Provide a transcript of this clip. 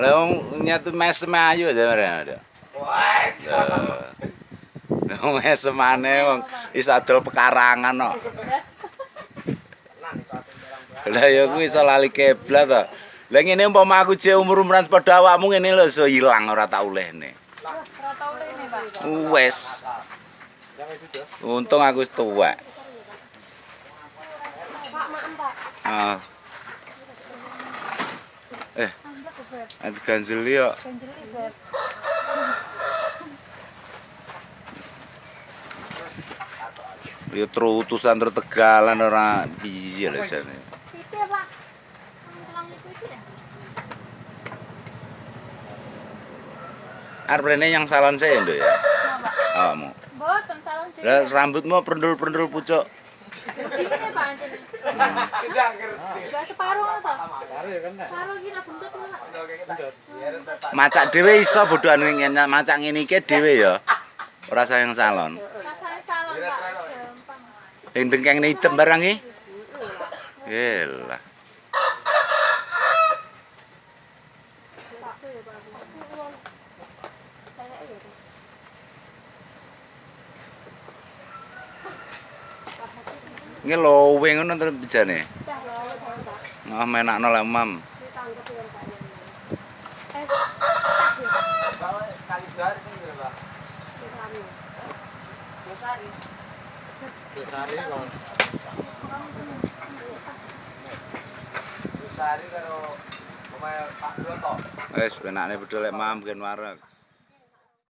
Lah wong nyatu mesem ayu aja ada. Wah, Wong mesemane wong iso adol pekarangan kok. Lah ya kuwi iso lali kiblat to. Lah ngene umpama aku je umur-umuran padha awakmu ngene lho iso ilang ora tak olehne. Ora tau lene, Pak. Wes. Untung aku tua. Ah. Eh. Ada ganjel yo. Ganjel Ya terutusan tertegalan orang biji-biji jane. Arep rene yang salon saya itu ya. Awakmu. Lah rambutmu perundul-perundul pucuk. Pak. Tidak ngerti. Gak separuh ngono to? Baru ya kan. Separuh iki nak buntut ngono. Pak. Macak dhewe iso bodhoan ngene macak ngene iki dhewe ya. Ora sayang salon. Rasane salon, Pak. Gampang. Yang dengkeng hitam barang iki. Yelah. Waktu ya, Pak. Kayak ya, Pak. Nge lowe ngono terus bijane. Dah, lawe, Pak. Ah menakno lek mam. Dosari kok. Dosari karo omahe Pak Broto. Wis penakne bedol lek mam gen wareg.